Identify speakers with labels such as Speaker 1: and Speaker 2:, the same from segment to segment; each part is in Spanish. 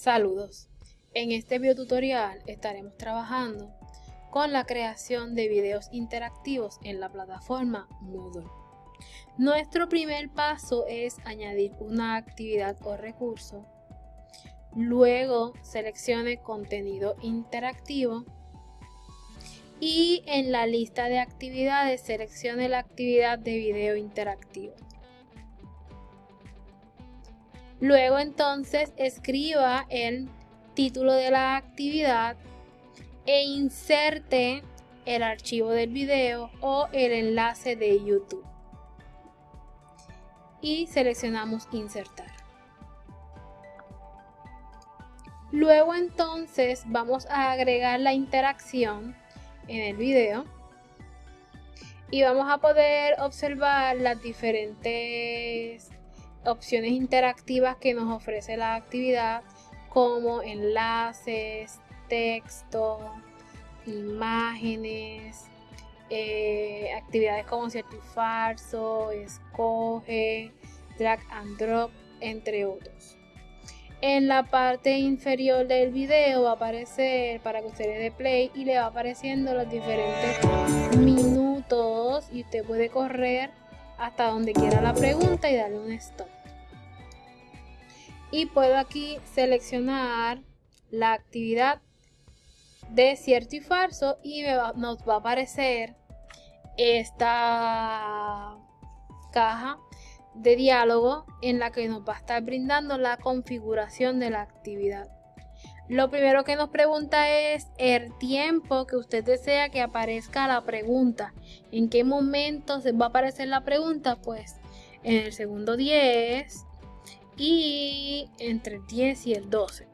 Speaker 1: Saludos. En este video tutorial estaremos trabajando con la creación de videos interactivos en la plataforma Moodle. Nuestro primer paso es añadir una actividad o recurso. Luego seleccione contenido interactivo y en la lista de actividades seleccione la actividad de video interactivo. Luego entonces escriba el título de la actividad e inserte el archivo del video o el enlace de YouTube. Y seleccionamos insertar. Luego entonces vamos a agregar la interacción en el video y vamos a poder observar las diferentes opciones interactivas que nos ofrece la actividad como enlaces, texto, imágenes, eh, actividades como cierto y falso, escoge, drag and drop, entre otros. En la parte inferior del video va a aparecer para que usted le dé play y le va apareciendo los diferentes minutos y usted puede correr hasta donde quiera la pregunta y darle un stop. Y puedo aquí seleccionar la actividad de cierto y falso y nos va a aparecer esta caja de diálogo en la que nos va a estar brindando la configuración de la actividad. Lo primero que nos pregunta es el tiempo que usted desea que aparezca la pregunta. ¿En qué momento se va a aparecer la pregunta? Pues en el segundo 10 y entre el 10 y el 12.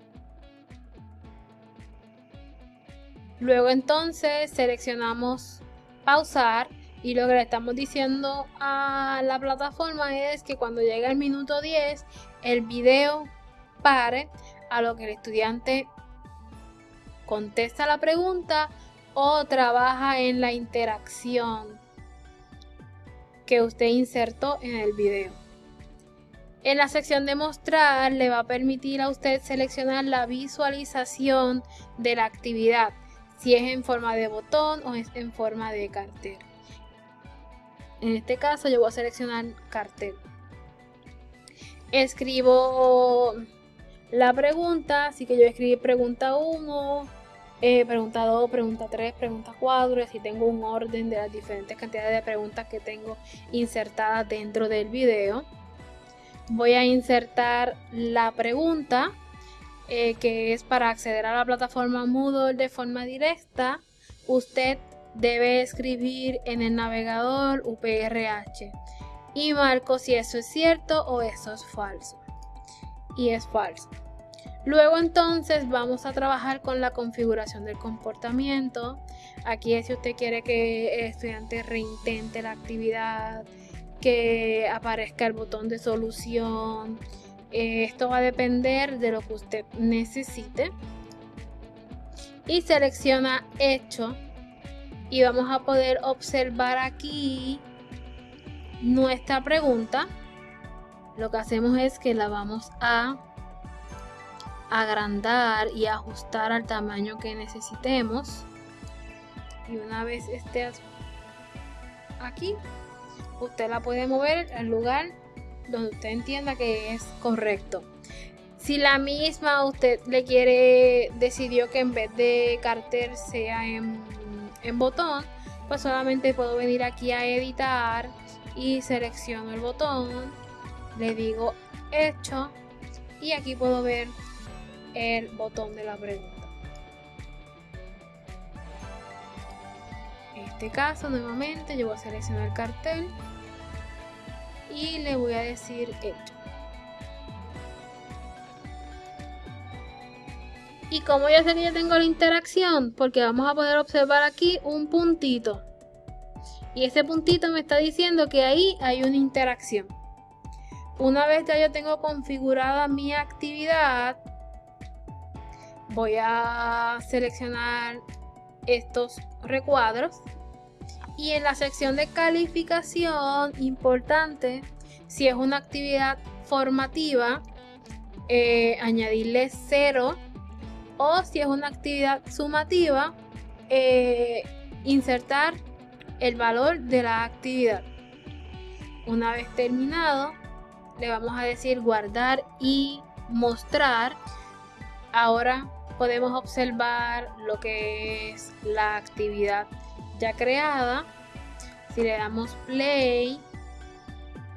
Speaker 1: Luego entonces seleccionamos pausar y lo que le estamos diciendo a la plataforma es que cuando llegue el minuto 10 el video pare a lo que el estudiante contesta la pregunta o trabaja en la interacción que usted insertó en el video. En la sección de mostrar le va a permitir a usted seleccionar la visualización de la actividad, si es en forma de botón o es en forma de cartel. En este caso yo voy a seleccionar cartel. Escribo la pregunta, así que yo escribí pregunta 1, eh, pregunta 2, pregunta 3, pregunta 4, y así tengo un orden de las diferentes cantidades de preguntas que tengo insertadas dentro del video. Voy a insertar la pregunta, eh, que es para acceder a la plataforma Moodle de forma directa. Usted debe escribir en el navegador UPRH y marco si eso es cierto o eso es falso y es falso. Luego entonces vamos a trabajar con la configuración del comportamiento. Aquí es si usted quiere que el estudiante reintente la actividad, que aparezca el botón de solución. Eh, esto va a depender de lo que usted necesite. Y selecciona hecho. Y vamos a poder observar aquí nuestra pregunta lo que hacemos es que la vamos a agrandar y ajustar al tamaño que necesitemos. Y una vez esté aquí usted la puede mover al lugar donde usted entienda que es correcto. Si la misma usted le quiere decidió que en vez de cartel sea en, en botón pues solamente puedo venir aquí a editar y selecciono el botón. Le digo hecho y aquí puedo ver el botón de la pregunta. En este caso nuevamente yo voy a seleccionar el cartel y le voy a decir hecho. Y como ya sé que ya tengo la interacción, porque vamos a poder observar aquí un puntito. Y ese puntito me está diciendo que ahí hay una interacción. Una vez ya yo tengo configurada mi actividad, voy a seleccionar estos recuadros y en la sección de calificación, importante, si es una actividad formativa, eh, añadirle cero o si es una actividad sumativa, eh, insertar el valor de la actividad. Una vez terminado, le vamos a decir guardar y mostrar. Ahora podemos observar lo que es la actividad ya creada. Si le damos play,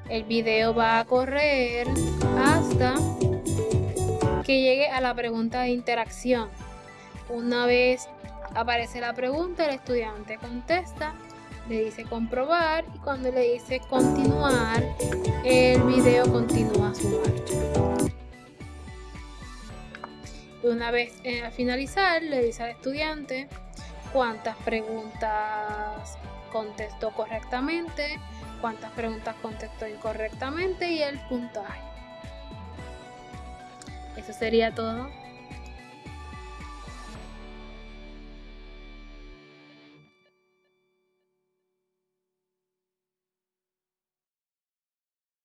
Speaker 1: el video va a correr hasta que llegue a la pregunta de interacción. Una vez aparece la pregunta, el estudiante contesta, le dice comprobar y cuando le dice continuar, el video continúa su marcha. Una vez eh, a finalizar, le dice al estudiante cuántas preguntas contestó correctamente, cuántas preguntas contestó incorrectamente y el puntaje. Eso sería todo.